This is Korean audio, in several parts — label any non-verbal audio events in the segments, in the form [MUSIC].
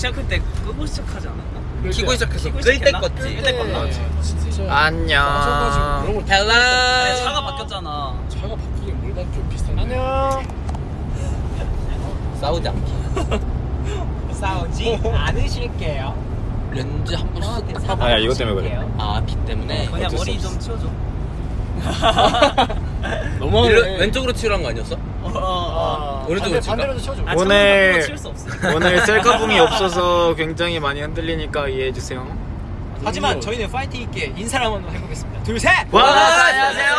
시작할 때 끄고 시작하지 않았나? 키고 시작해서 키고 끌때 시작했나? 껐지. 끌때 껐나? 진짜 안녕. 그런 거 아니, hello. 차가 바뀌었잖아. 차가 바뀌긴 뭘 바뀌어 비슷한데 안녕. 싸우지 않기. [LAUGHS] 싸우지 않으실게요. 렌즈 한번 쓱. 아니야 이것 때문에 그래. 아, 빛 때문에. 그냥 머리. 좀 치워줘. [LAUGHS] 일로, 왼쪽으로 치우란 거 아니었어? 어, 어. 오른쪽으로 칠까? 반대로도 쳐줘. 아, 오늘- 없어. [LAUGHS] 오늘 셀카봉이 [LAUGHS] 없어서 굉장히 많이 흔들리니까 이해해 주세요. 하지만 저희는 파이팅 있게 인사를 한번 해보겠습니다. 둘 셋. 와, 안녕하세요.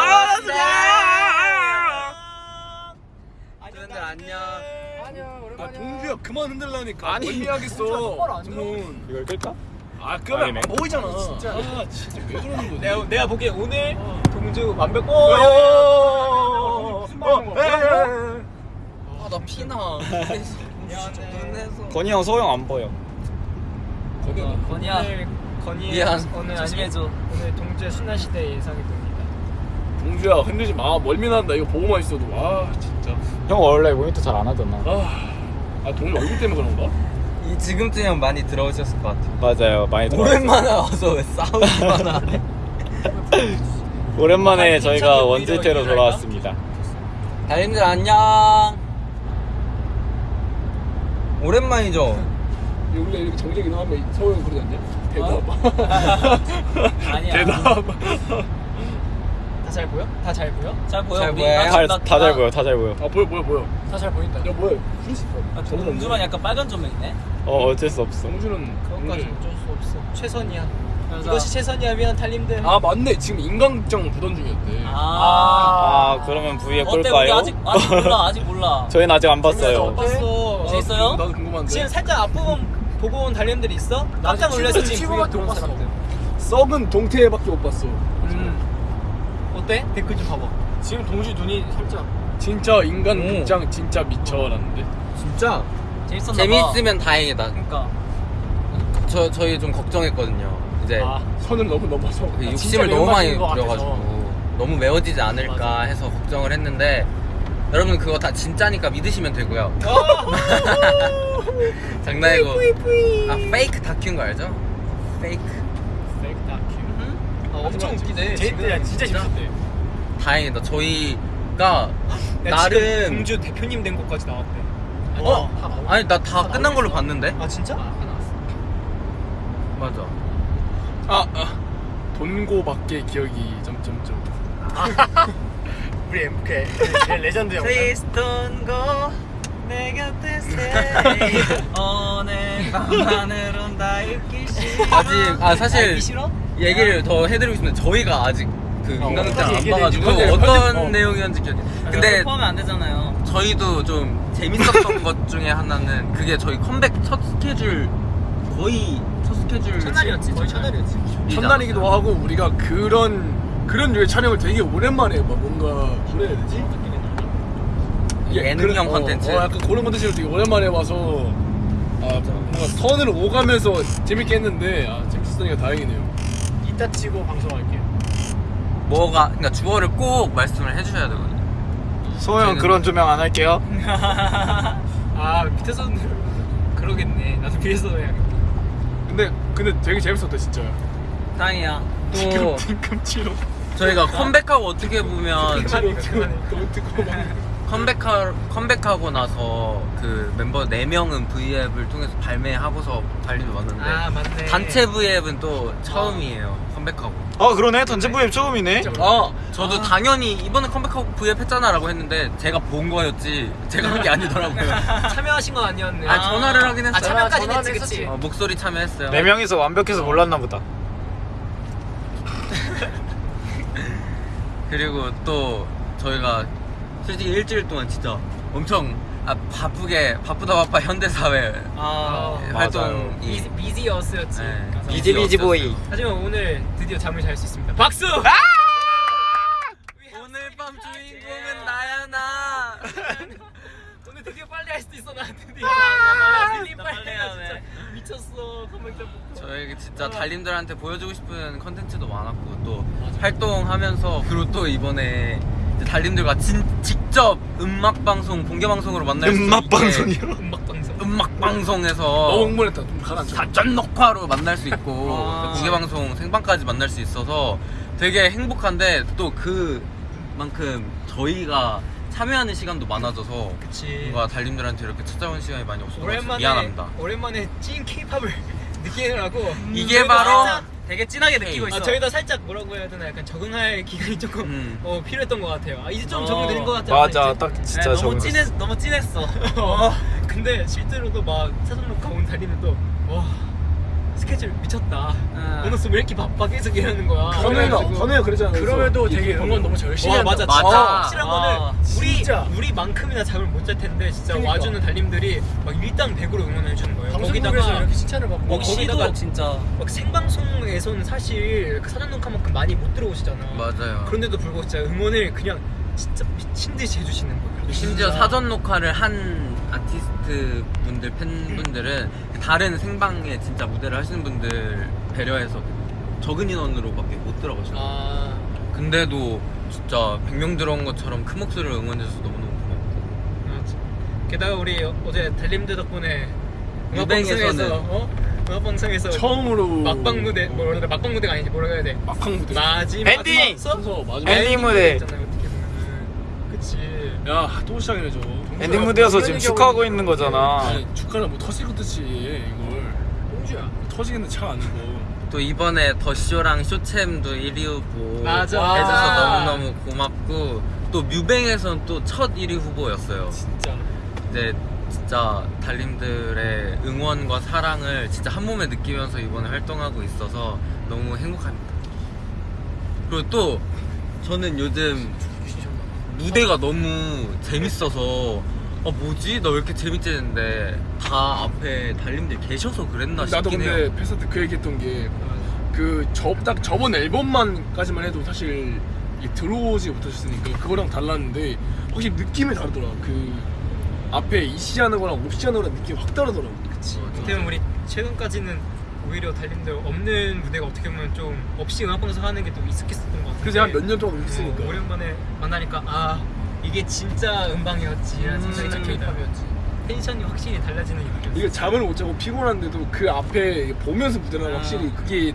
안녕. 안녕. 안녕. 아 오랜만이야. 동주야 그만 흔들라니까 아니. 안 주문 이걸 끌까? 아 끄면 아니네. 안 보이잖아 진짜. 아 진짜 왜 그러는 거지 내가 내가 보기에 오늘 동주 완벽. 오. 어, 무슨 말하는 어, 거야? 에, 에, 에. 아, 나 피나. 건이 형 소영 안 보여. 어, 건이야. 오늘 미안. 오늘 동주의 순환 시대 예상이 됩니다. 동주야 흔들지 마 멀미 난다 이거 보고만 있어도 와 진짜 형 원래 모니터 잘 안 하잖아. 아, 아 동주 얼굴 때문에 그런가? 이 지금쯤이면 많이 들어오셨을 것 같아. 맞아요 많이 들어. 오랜만에 와서 왜 싸우기만 하네. 오랜만에 저희가 오히려 돌아왔습니다. 달님들 안녕. 오랜만이죠? 우리가 이렇게 정적이 나오면 서울 그러지 않냐? 대답 [LAUGHS] 아니야. 대답 [LAUGHS] 다 잘 보여? 다 잘 보여? 잘 보여. 잘 우리 보여요? 나- 나- 다잘 나- 보여 다 잘 보여. 아 보여 보여 보여 다 잘 보인다. 야 뭐야 프리스 아, 동주만 약간 빨간 조명이네. 어 어쩔 수 없어. 동주는 그것까지. 어쩔 수 없어. 최선이야. 그래서- 이것이 최선이라면 달님들. 아 맞네 지금 인강극장 부던 중이었대 아. 아 그러면 V에 어때? 우리 꿀까요? 아직 아직 몰라. 아직 몰라. [LAUGHS] 저희는 아직 안못 봤어요. 봤어. 재밌어요? 나도 궁금한데 지금 살짝 앞부분 보고 온 달님들이 있어? 깜짝 놀라서 지금 들어온 못 봤어. 사람들. 썩은 동태밖에 못 봤어 음. 어때? 댓글 좀 봐봐. 지금 동주 눈이 살짝. 진짜 인간 오. 극장 진짜 미쳐라는데 진짜? 재밌었나 봐. 재밌으면 다행이다. 그러니까. 저, 저희 좀 걱정했거든요. 이제 아, 선을 너무 넘어서 그 아, 진짜 욕심을 너무 많이 매운맛인 것 같아서. 부려가지고 너무 매워지지 않을까 맞아. 해서 걱정을 했는데 여러분 그거 다 진짜니까 믿으시면 되고요. [LAUGHS] 장난이고 아 페이크 다큐인 거 알죠? 페이크 페이크 다큐. 음? 아, 엄청 웃기네. 재밌대. 야, 진짜 재밌대. 다행이다. 저희가 나름 나름 동주 대표님 된 것까지 나왔대. 어? 다 아니 나다다 끝난 걸로 나왔어? 봤는데 아 진짜? 맞아. 아, 아 돈고밖에 기억이 점점점 [LAUGHS] 우리 MK 레전드 영상. Please don't go 내 곁에 stay [LAUGHS] 오늘 밤하늘은 다 읽기 싫어 아직 아 사실? 얘기를 더 해드리고 싶은데 저희가 아직 그 어, 인간극장 안 봐가지고 얘기해. 어떤 편집, 어. 내용이었는지 기억이. 근데 포함하면 안 되잖아요 저희도 좀 재밌었던 [LAUGHS] 것 중에 하나는 그게 저희 컴백 첫 스케줄 거의 첫 스케줄 첫날이었지. 거의 첫날이었지. 첫날이기도? 하고 우리가 그런 그런 류의 촬영을 되게 오랜만에 막 뭔가 뭐라 해야 되지? 예능형 그런- 어, 컨텐츠. 어, 약간 그런 컨텐츠를 되게 오랜만에 봐서 아 뭔가 선을 오가면서 재밌게 했는데 아, 재밌었으니까 다행이네요. 이따 치고 방송할게요. 뭐가 그러니까 주어를 꼭 말씀을 해주셔야 되거든요. 소영 저희는- 그런 조명 안 할게요. [LAUGHS] 아 밑에서 [LAUGHS] 그러겠네. 나도 위에서 해야겠다. 근데 근데 되게 재밌었다 진짜. 다행이야 또 뒤꿈치로 저희가 컴백하고 어떻게 보면. 너무 듣고 막 컴백하, 컴백하고 나서 그 멤버 4명은 V앱을 통해서 발매하고서 달리러 왔는데 아 맞네. 단체 V앱은 또 처음이에요. 컴백하고. 아 그러네 단체 V앱 처음이네. 어, 저도 당연히 이번에 컴백하고 V앱 했잖아 라고 했는데 제가 본 거였지 제가 한 게 아니더라고요. [LAUGHS] 참여하신 건 아니었네. 아, 전화를 하긴 했어요. 아 참여까지 했지 그치. 어, 목소리 참여했어요. 네 명이서 완벽해서 몰랐나 보다. [LAUGHS] 그리고 또 저희가 솔직히 일주일 동안 진짜 엄청 아, 바쁘게 바쁘다 바빠 현대사회 아 예, 맞아요. 활동이 비지 비지어스였지. 네. 비지 비지 보이. 하지만 오늘 드디어 잠을 잘 수 있습니다. 박수! 오늘 밤 주인공은 나야 나. [LAUGHS] 오늘 드디어 빨리 할 수도 있어 나 드디어. 아, 빨리 진짜 빨리 빨리 하네. 진짜 미쳤어. 컴백장 보고. 저희 진짜 달님들한테 보여주고 싶은 컨텐츠도 많았고 또 활동하면서 그리고 또 이번에 달님들과 진, 직접 음악 방송 공개 방송으로 만날 수 음악 있게 방송이요? 음악 방송. 음악 방송에서 너무 흥분했다. 좀 가라앉혀. 사전 녹화로 만날 수 있고 아. 공개 방송 생방까지 만날 수 있어서 되게 행복한데 또 그만큼 저희가 참여하는 시간도 많아져서 그치. 뭔가 달님들한테 이렇게 찾아온 시간이 많이 없어서 미안합니다. 오랜만에 찐 케이팝을 [LAUGHS] 느끼느라고 이게 바로 살짝- 되게 진하게 느끼고 있어. 아, 저희도 살짝 뭐라고 해야 되나 약간 적응할 [LAUGHS] 기간이 조금 음. 어, 필요했던 것 같아요. 아, 이제 좀 어. 적응되는 것 같아요. 맞아 이제. 딱 네, 진짜 너무 적응 진했 너무 진했어. [LAUGHS] 어, 근데 실제로도 막 사전록 가온 달리는도 와 스케줄 미쳤다. 응. 오늘 왜 이렇게 바빠 계속 이러는 거야. 그래가지고 선우가 그랬잖아요. 그럼에도 되게 응원 너무 열심히 와, 한다. 맞아. 맞아. 어, 확실한 아, 거는 우리 진짜. 우리만큼이나 잠을 못 잘 텐데 진짜 그러니까. 와주는 달님들이 막 일당 백으로 응원해 주는 거예요. 거기다가 이렇게 칭찬을 받고 뭐 거기다가 진짜 막 생방송에서는 사실 그 사전 녹화만큼 많이 못 들어오시잖아. 맞아요. 그런데도 불구하고 진짜 응원을 그냥 진짜 미친 듯이 해주시는 거예요. 심지어 진짜. 사전 녹화를 한 아티스트 분들 팬분들은 다른 생방에 진짜 무대를 하시는 분들 배려해서 적은 인원으로밖에 못 들어가셔요. 아 근데도 진짜 100명 들어온 것처럼 큰 목소리로 응원해줘서 너무너무 고맙고 맞아. 게다가 우리 어제 달님들 덕분에 음악 뮤뱅에서는 방송에서 어? 음악 방송에서 처음으로 막방 무대 뭐라 그래 막방 무대가 아니지 뭐라 해야 돼 막방 무대. 마지막 엔딩! 순서 마지막 엔딩 무대. 있잖아요, 어떻게 보면은 그치 야 또 시작이네 저. 엔딩 무대여서 지금 축하하고 있는 거잖아 아니 축하는 뭐 터질 것 듯이 해, 이걸. 홍주야 터지겠는데 차안 이거. 또 이번에 더쇼랑 쇼챔도 1위 후보 맞아. 해줘서. 너무너무 고맙고 또 뮤뱅에서는 또첫 1위 후보였어요 진짜 이제 진짜 달님들의 응원과 사랑을 진짜 한 몸에 느끼면서 이번에 활동하고 있어서 너무 행복합니다. 그리고 또 저는 요즘 무대가 너무 재밌어서 아 뭐지? 나 왜 이렇게 재밌지 했는데 다 앞에 달님들 계셔서 그랬나 나도 싶긴 근데 해요. 패스 때그 얘기했던 게그딱 저번 앨범만까지만 해도 사실 들어오지 못하셨으니까 그거랑 달랐는데 확실히 느낌이 다르더라. 그 앞에 이시하는 거랑 옵시하는 거랑 느낌이 확 다르더라고. 그치. 어떻게 보면 우리 최근까지는 오히려 달님들 없는 무대가 어떻게 보면 좀 없이 음악 방송 하는 게 또 익숙했었던 것 같은데 그래서 한 몇 년 동안 어, 했으니까. 오랜만에 만나니까 아 이게 진짜 음방이었지라는 음, 생각이 진짜 케이팝이었지 텐션이 확실히 달라지는 느낌이었어 이게 잠을 못 자고 피곤한데도 그 앞에 보면서 무대를 아. 확실히 그게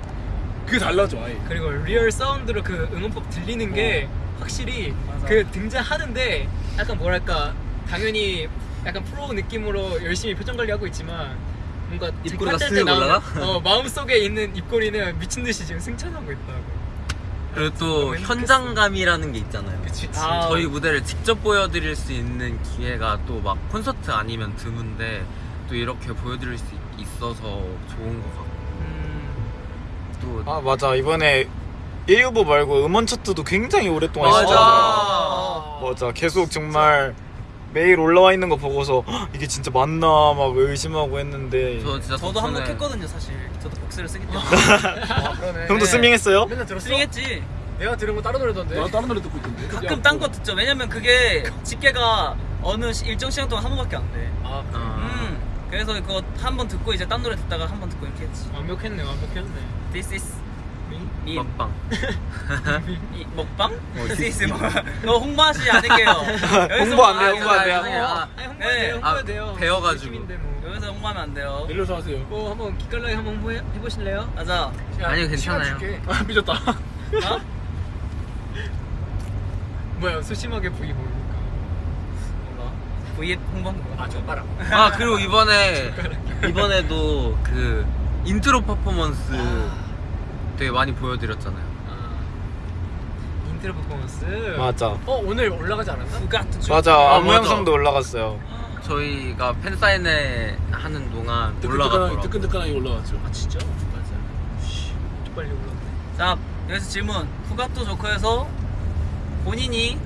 그게 달라져 아예. 그리고 real sound로 그 응원법 들리는 게 확실히 맞아. 그 등장하는데 약간 뭐랄까 당연히 약간 프로 느낌으로 열심히 표정 관리하고 있지만 뭔가 입꼬리가 쓱 올라가? 어, 마음속에 있는 입꼬리는 미친 듯이 지금 승천하고 있다고. 그리고 또. 현장감이라는 게 있잖아요. 그치. 아, 저희 무대를 직접 보여드릴 수 있는 기회가 또 막 콘서트 아니면 드문데 또 이렇게 보여드릴 수 있어서 좋은 것 같고 음, 또아 맞아 이번에 1위 후보 말고 음원 차트도 굉장히 오랫동안 맞아. 했잖아 맞아 계속 정말 매일 올라와 있는 거 보고서 "헉, 이게 진짜 맞나 막 의심하고 했는데 저 진짜 저도 덕분에 한몫했거든요 사실. 저도 복수를 쓰기 때문에. [LAUGHS] 아, 그러네. 형도 네. 스밍했어요? 맨날 들었어? 스윙했지. 내가 들은 거 따로 노래던데. 나 다른 노래 듣고 있던데. 가끔 딴 거 듣죠. 왜냐면 그게 집계가 어느 시- 일정 시간 동안 한 번밖에 안 돼. 아, 아, 음. 그래서 그거 한 번 듣고 이제 딴 노래 듣다가 한 번 듣고 이렇게 했지. 완벽했네, 완벽했네. This is me. 먹방 이, 먹방? 어, is 먹. 너 홍보하시 아닐게요. [LAUGHS] 홍보 안 돼요, 홍보 안 돼요. 아, 네. 아, 돼요. 배워가지고. 뭐. 여기서 홍보하면 안 돼요. 내려서 하세요. 뭐 한번 기깔나게 한번 홍보해 해보실래요? 맞아. 아니요, 괜찮아요. 아 삐졌다. 어? [LAUGHS] 뭐야 소심하게 V 모르니까. 몰라. V 홍보한 거야. 아 젓가락. 아 그리고 이번에 이번에도 그 인트로 퍼포먼스 되게 많이 보여드렸잖아요. 아, 인트로 퍼포먼스. 맞아 어 오늘 올라가지 않았나? Who Got 맞아 아, 안무 맞아. 영상도 올라갔어요 저희가 팬 사인회 하는 동안 뜨끈뜨끈하게 올라갔더라고. 뜨끈뜨끈하게 올라왔죠. 아 진짜? 맞아. 좀 빨리 올라갔네. 자 여기서 질문. Who Got the Joker에서 본인이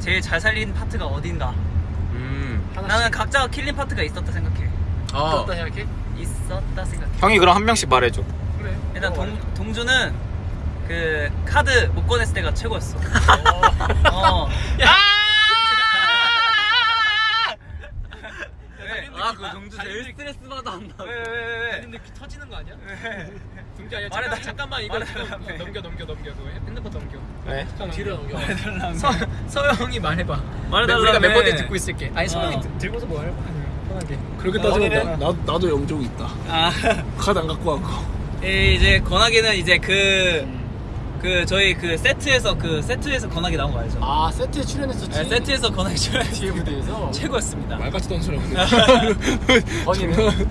제일 잘 살린 파트가 어딘가? 음. 나는 각자가 killing 파트가 있었다 생각해. 아, 어떻다 생각해? 있었다 생각해. 형이 그럼 한 명씩 말해줘 그래. 일단 어, 동, 동주는 그 카드 못 꺼냈을 때가 최고였어. 어. 왜? 아, 그 정주 제일 스트레스 받아 한다. 왜, 왜, 왜, 왜? 근데 귀 터지는 거 아니야? 왜? 동기 아니야? 말해달라. 잠깐, 잠깐만 이거 말해달라. 좀 넘겨 넘겨 넘겨 너 핸드폰 넘겨. 네? 잠깐 [LAUGHS] 뒤로 넘겨. 서 서영이 말해봐. 말해달라며. 우리가 멤버들 듣고 있을게. 아니 어. 서영이 드- 들고서 뭐할 거야? 편하게. 그렇게 따지면 나, 나도 영종이 있다 아 카드 안 갖고 왔고 이제 건하기는 이제 그. 그 저희 그 세트에서 그 세트에서 건하기 나온 거 알죠? 아 세트에 출연했었지. 네, 세트에서 건하기 출연 뒤에 무대에서. 최고였습니다. 말 같지도 않은 소리 건이는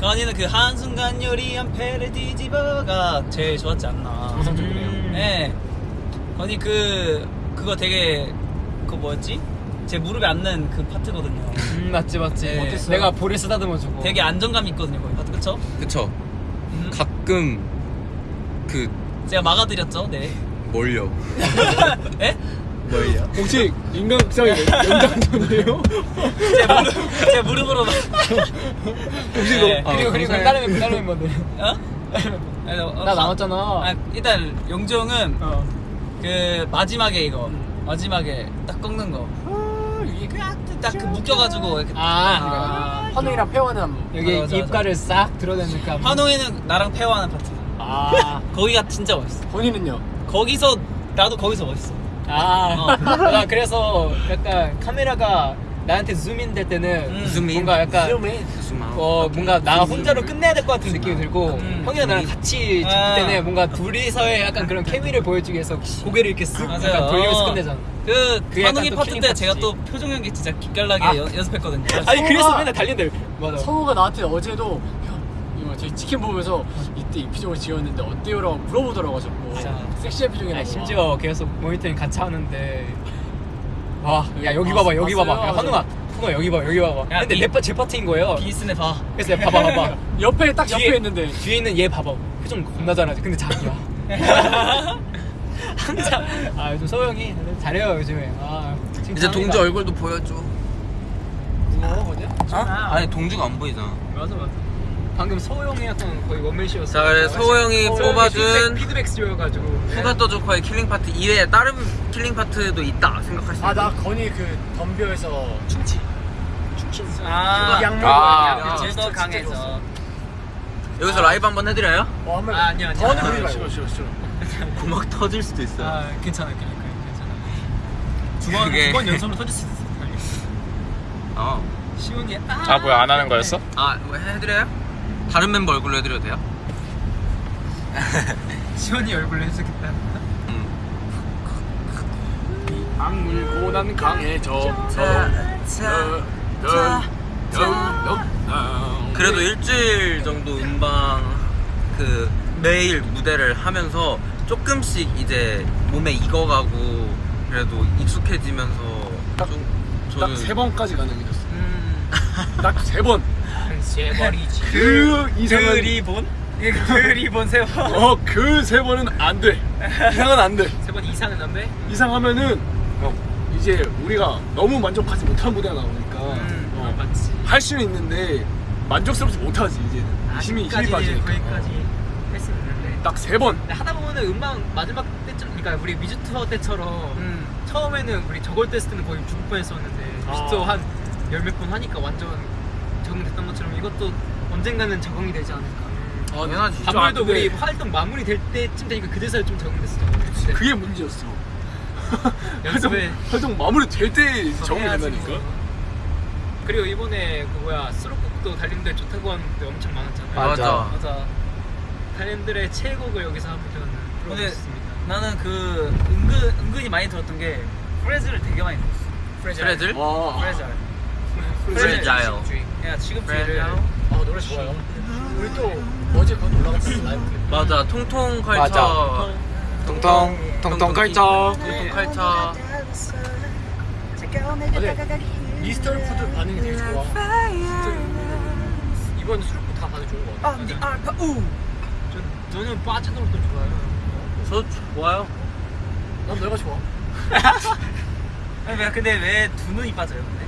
건이는 그 한순간 요리한 패를 뒤집어가 제일 좋았지 않나. 정상적이네요. 네. 건이 그 그거 되게 그 뭐였지? 제 무릎에 앉는 그 파트거든요. 음 맞지 맞지. 네. 내가 볼을 쓰다듬어주고. 되게 안정감 있거든요, 거기 파트 그쵸? 그쵸 음. 가끔 그 제가 막아드렸죠, 네. 뭘요 [LAUGHS] 에? 뭘요 혹시 인간극장의 연장전이에요? [LAUGHS] 제 무릎, 제 무릎으로 막. [LAUGHS] 혹시 네. 너 그리고 그리고 다른 멤버 다른 멤버들. 어? 아니, 어, 나 남았잖아. 아, 일단 용종은 어. 그 마지막에 이거 마지막에 딱 꺾는 거. 이게 딱그 묶여가지고 이렇게 아, 환웅이랑 페어는 여기 맞아, 맞아, 입가를 싹 드러내니까. 환웅이는 나랑 페어하는 파트. 아. 거기가 진짜 멋있어. 본인은요? 거기서 나도 거기서 멋있어. 아, 나 그래서 약간 카메라가 나한테 줌인 될 때는 음. 줌인? 뭔가 약간 수마 어 뭔가 나 혼자로 끝내야 될 것 같은 느낌이 들고 음. 형이랑 나랑 같이 찍을 아. 때는 뭔가 둘이서의 약간 그런 케미를 보여주기 위해서 고개를 이렇게 쓱 맞아요. 약간 돌리면서 어. 끝내잖아. 그또 파트 때 파트지. 제가 또 표정 연기 진짜 기깔나게 아. 연- 연습했거든요. 아니 그래서 맨날 달린대. 맞아. 성우가 나한테 어제도 저희 치킨 보면서 이때 이 표정을 지었는데 어때요라고 물어보더라고 자꾸 자. 섹시한 표정이라고 아니, 심지어 계속 모니터링 같이 하는데 와, 야 여기 봐봐 여기 봤어요? 봐봐. 야 환웅아, 환웅아 여기 봐 여기 봐봐. 야, 근데 이- 내 파, 제 파트인 거예요. 비스네 봐. 그래서 야, 봐봐 봐봐. [LAUGHS] 옆에 딱 옆에 뒤에- 있는데 뒤에 있는 얘 봐봐. 표정 겁나 잘하지. 근데 자기야. [LAUGHS] 항상 아 요즘 소영이 잘해요 요즘에. 아, 이제 동주 얼굴도 보여줘 뭐 뭐냐? 어? 아니 동주가 안 보이잖아 맞아 맞아. 방금 소영이 약간 거의 원맨쇼였어. 자, 그래, 소영이 뽑아준 피드백 스튜어가지고. 후가 더 조커의 킬링 파트 이외에 다른 킬링 파트도 있다 생각할 수 있어 아나 건이 그 덤벼에서 춤치 아, 양말 아, 양말 제도 진짜 강해져. 좋았어. 여기서 라이브 한번 해드려요? 어 한번 아, 아니야, 아니야. 더는 아, 부리지 말고 싫어 싫어 싫어 고막 터질 수도 있어요 아 괜찮아 그러니까 괜찮아. 두번 연속으로 터질 수 있어. 어. 시온이 아 뭐야 안 하는 거였어? 아, 뭐 해드려요? 다른 member 얼굴로 해드려도 돼요? [LAUGHS] 시온이 얼굴로 해주겠다. 음. 악물고 난 강해져 그래도 일주일 정도 음방 그 매일 무대를 하면서 조금씩 이제 몸에 익어가고 그래도 익숙해지면서 좀딱세 번까지 가능해졌어 음. 딱 세 번 세버리지. 그 이상은 그 리본? 그 리본 세 번. 어그 세 번은 안돼 이상은 안돼 세 번 이상은 안 돼? 이상하면은 어, 이제 우리가 너무 만족하지 못한 무대가 나오니까 음, 어, 맞지. 할 수는 있는데 만족스럽지 못하지 이제 힘이 힘이 빠지니까 거기까지 할수 있는데. 딱 세번 근데 하다 보면은 음악 마지막 때쯤, 그러니까 우리 뮤즈 투어 때처럼 음. 처음에는 우리 저걸 때 때는 거의 죽을 뻔했었는데 아. 투어 한 열 몇 번 하니까 완전 적응됐던 것처럼 이것도 언젠가는 적응이 되지 않을까. 어, 당연하지 아, 아무래도 우리 활동 마무리 될 때쯤 되니까 그제서야 좀 적응됐어. 네. 그게 문제였어 [LAUGHS] 활동, 연습에 활동 마무리 될 때 적응이 해야지. 된다니까 그리고 이번에 그 뭐야 수록곡도 달님들 좋다고 하는데 엄청 많았잖아요. 맞아. 맞아. 달님들의 최애곡을 여기서 한번 불러보겠습니다. 나는 그 은근 은근히 많이 들었던 게 프레즈를 되게 많이 들었어. 프레즐? 와 프레즈. 프레자일 야. 뒤를 아 노래 좋아요. 우리 또 어제 건 올라갔어 라이브 맞아. 통통 맞아. 통통 통통 걸쳐 통통 컬처. 어제 이스터 푸드 반응이 되게 좋아. 이번 수록곡 다 봐도 좋은 거 같아. 아, 니 알파 우. 전 저는 빠져들었던 좋아요. 저 좋아요. 난 너가 좋아. [LAUGHS] 아니 왜 근데 왜 두 눈이 빠져요? 근데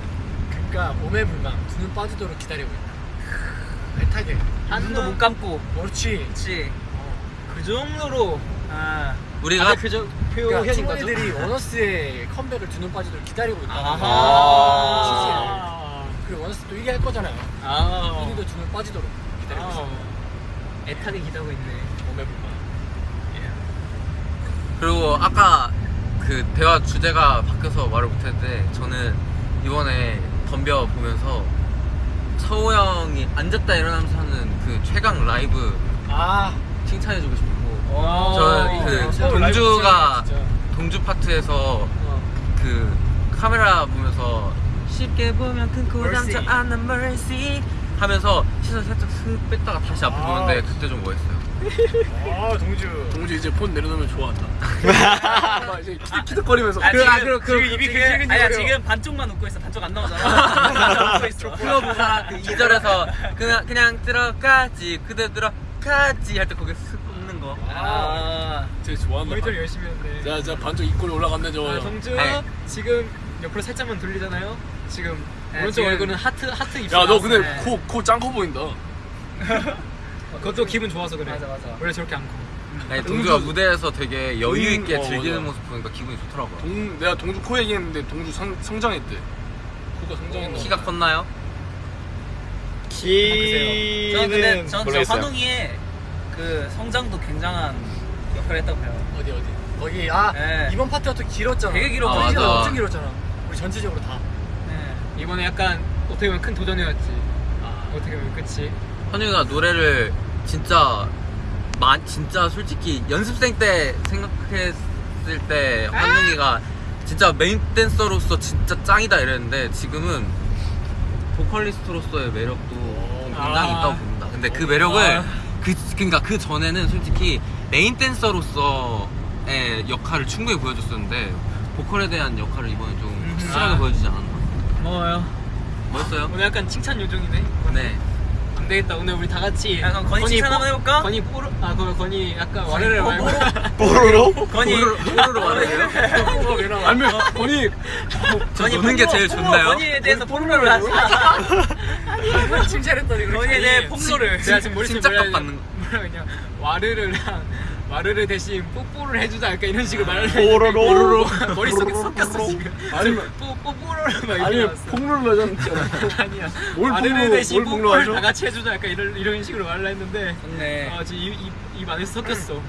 그러니까 몸에 두눈 빠지도록 기다리고 있다 애타게 한 눈도 못 감고. 그렇지 그렇지. 그 정도로 아. 우리가 표정 그러니까 표현인 거죠. 친구들이 [LAUGHS] 원어스의 컴백을 두 눈 빠지도록 기다리고 있다 아하. 그리고 원어스 또 1위 할 거잖아요 아. 1위도 두 눈 빠지도록 기다리고 있어 아. 애타게 기다고 있네. 몸에 불망 그리고 아까 그 대화 주제가 바뀌어서 말을 못했는데 저는 이번에 덤벼 보면서 서호 형이 앉았다 일어나면서 하는 그 최강 라이브 아 칭찬해주고 싶고 와. 저그 라이브 동주가. 동주 파트에서 그 카메라 보면서 쉽게 보면 큰 Mercy. 않는 mercy 하면서 시선 살짝 슥 뺐다가 다시 앞에 아. 보는데 그때 좀 멋있어요 아 동주 동주 이제 폰 내려놓으면 좋아한다. [LAUGHS] 막 이제 키득키득거리면서 아, 그, 지금, 아, 그, 그, 지금 입이 지금, 근질근질 아니야. 지금 반쪽만 웃고 있어 반쪽 안 나오잖아 [LAUGHS] 웃고 있어 보잖아 그 2절에서 그냥 그냥 들어가지 그대 들어가지 할 때 거기 슥 웃는 거 아 제일 좋아한다. 모니터를 열심히 했는데 자, 자 반쪽 입꼬리 올라갔네 저. 아, 동주 네. 지금 옆으로 살짝만 돌리잖아요 지금 네, 오른쪽 지금- 얼굴은 하트 하트 입술 야, 너 근데 네. 코코 짱 커 보인다. [LAUGHS] 그것도 기분 좋아서 그래 맞아, 맞아. 원래 저렇게 안 커. 아니, 동주가 무대에서 되게 여유 있게 음, 어, 즐기는 맞아. 모습 보니까 기분이 좋더라고요 동 내가 동주 코 얘기했는데 동주 성, 성장했대. 코가 성장했나? 키가 컸나요? 저는 근데 키는 전혀 모르겠어요. 환웅이의 그 성장도 굉장한 역할을 했다고 봐요 어디 어디 거기 아 네. 이번 파트가 또 길었잖아 되게 길었거든요. 아. 엄청 길었잖아 우리 전체적으로 다 네. 이번에 약간 어떻게 보면 큰 도전이었지 아, 어떻게 보면 그치 현우가 노래를 진짜 마, 진짜 솔직히 연습생 때 생각했을 때 환웅이가 진짜 메인 댄서로서 진짜 짱이다 이랬는데 지금은 보컬리스트로서의 매력도 굉장히 아. 있다고 봅니다. 근데 그 매력을 아. 그 그러니까 그 전에는 솔직히 메인 댄서로서의 역할을 충분히 보여줬었는데 보컬에 대한 역할을 이번에 좀 확실하게 아. 보여주지 않았나. 뭐요? 멋있어요? 오늘 약간 칭찬 요정이네 네. 안 되겠다. 오늘 우리 다 같이 야, 그럼 건이 칭찬 뽀- 한번 해볼까? 건이 뽀로 아 그럼 건이 약간 와르르 뽀- 말고. [LAUGHS] 뽀로로? 건이 뽀로로 말해요? 아니면 본이 저 노는 게 제일 좋나요? 건이에 대해서 폭로를 하자 칭찬했더니 건이에 대해 폭로를 제가 지금 머릿속에 받는 뭐라 그냥 와르르랑 와르르 대신 뽀뽀를 해주자 약간 이런 식으로 말을 뽀로로. 뽀로로 머릿속에 섞였어 지금 아니면 뽀 뽀뽀로를 막 이렇게 아니면 나왔어. 폭로를 하잖아. [LAUGHS] 아니야 폭로- 대신 뭘 뽀뽀를? 다 같이 해주자 약간 이런 이런 식으로 말을 했는데 네아 지금 입, 안에서 섞였어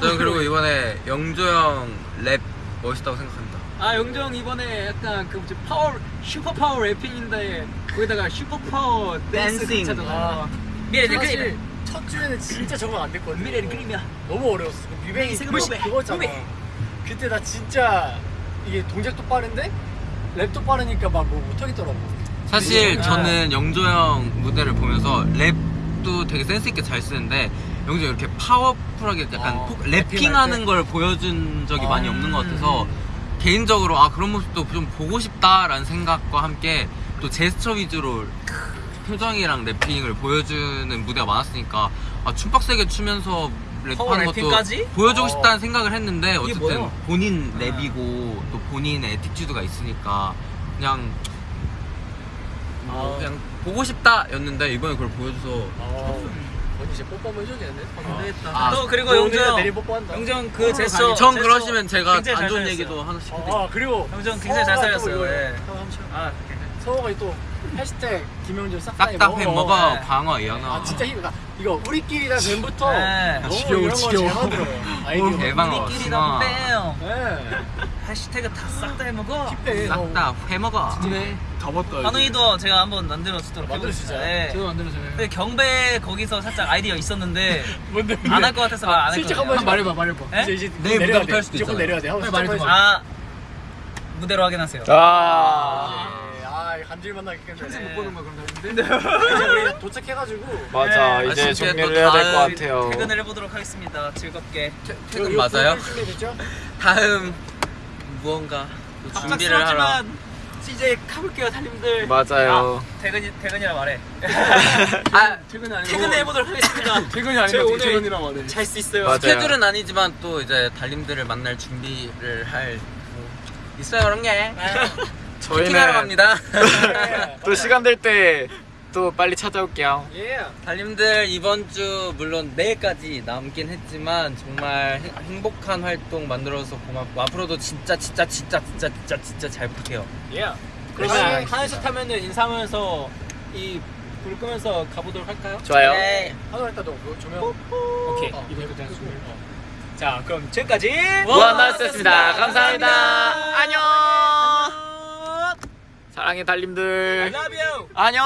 저는 그리고 이번에 영조 형 랩 멋있다고 생각합니다. 아 영조 형 이번에 약간 그 뭐지 파워 슈퍼 파워 rapping인데 거기다가 슈퍼 파워 댄스 dancing. 괜찮잖아 아. 미래 그림 첫 주에는 진짜 적응 안 됐거든 미래는 그림이야 너무 어려웠어 그 뮤뱅이 무시, 그거, 그거잖아. 그때 나 진짜 이게 동작도 빠른데 랩도 빠르니까 막 뭐 못하겠더라고 사실 아. 저는 영조 형 무대를 보면서 랩도 되게 센스 있게 잘 쓰는데 영조 형 이렇게 파워풀하게 약간 어, 때? 걸 보여준 적이 아, 많이 없는 것 같아서 음. 개인적으로 아 그런 모습도 좀 보고 싶다라는 생각과 함께 또 제스처 위주로 표정이랑 rapping을 보여주는 무대가 많았으니까 아 춤빡세게 추면서 랩하는 것도 rapping까지? 보여주고 어. 싶다는 생각을 했는데 어쨌든 뭐야? 본인 아. 랩이고 또 본인의 attitude가 있으니까 그냥 뭐 아. 그냥 보고 싶다였는데 이번에 그걸 보여줘서 아 언니 이제 뽀뽀 한번 해줘야겠네 안 되겠다 아, 또 그리고 너 영정 내일 뽀뽀한다 영정 그 제스처 전 제스처 그러시면 제가 안잘 좋은. 얘기도 하나씩 해드릴게요 아 그리고 영정 굉장히 잘 살렸어요, 예. 아 서호가 또 해시태그 김영준 싹다 싹다 회 먹어 네. 방어 이현아 아 진짜 힘 나. 이거 우리끼리가 전부터. 네. 너무 지겨워, 이런 거잘 지겨워. 만들어요 [LAUGHS] 아이디어. 대방어 우리끼리 숭어. 다 빼요. 네. 해시태그 다 싹 다 해먹어. 힙해. 싹다 회 먹어. 네다 봤다. 한우이도 제가 한번 만들어주도록 만들어주자. 네. 저도 만들어줘요 근데 경배 거기서 살짝 아이디어 있었는데 [LAUGHS] 뭔데 안 할 것 같아서 말안 슬쩍 했거든요. 한번 말해봐 말해봐. 에? 이제 이제 내일 내려야 돼. 조금. 내려야 돼. 한번 빨리 슬쩍 말해줘. 해줘. 아 무대로 확인하세요. 아 예, 아 간질 만 나겠겠네 평생 못 네. 보는 거야 그런 거 같은데 이제 우리 도착해가지고. 맞아 네. 이제 아쉽게 정리를 또 해야 될 것 다음 같아요. 퇴근을 해보도록 하겠습니다. 즐겁게. 퇴근 이거 맞아요? 준비됐죠? 다음 무언가 또 준비를 하러 갑작스럽지만 이제 가볼게요 달님들. 맞아요. 퇴근이, 퇴근이라 말해. [LAUGHS] 아 퇴근 안 퇴근해 보도록 하겠습니다. [LAUGHS] 퇴근이 제가 오늘- 퇴근이란 말해. 잘 수 있어요. 맞아요. 스케줄은 아니지만 또 이제 달님들을 만날 준비를 할 뭐, 있어요 그런 게. 피팅하러 저희는 갑니다. [LAUGHS] 또 시간 될 때 또 빨리 찾아올게요. 예 달님들 이번 주 물론 내일까지 남긴 했지만 정말 행- 행복한 활동 만들어서 고맙고 앞으로도 진짜 진짜 진짜 진짜 진짜 진짜 잘 부탁해요. 예 그러면 하나씩 타면은 인사하면서 이 불 끄면서 가보도록 할까요? 좋아요. 네. 너 그거 조명. 오케이. 어, 이거 일단 끄고. 준비 어. 자 그럼 지금까지 무한나스였습니다. 감사합니다. 안녕 사랑해 달님들 안녕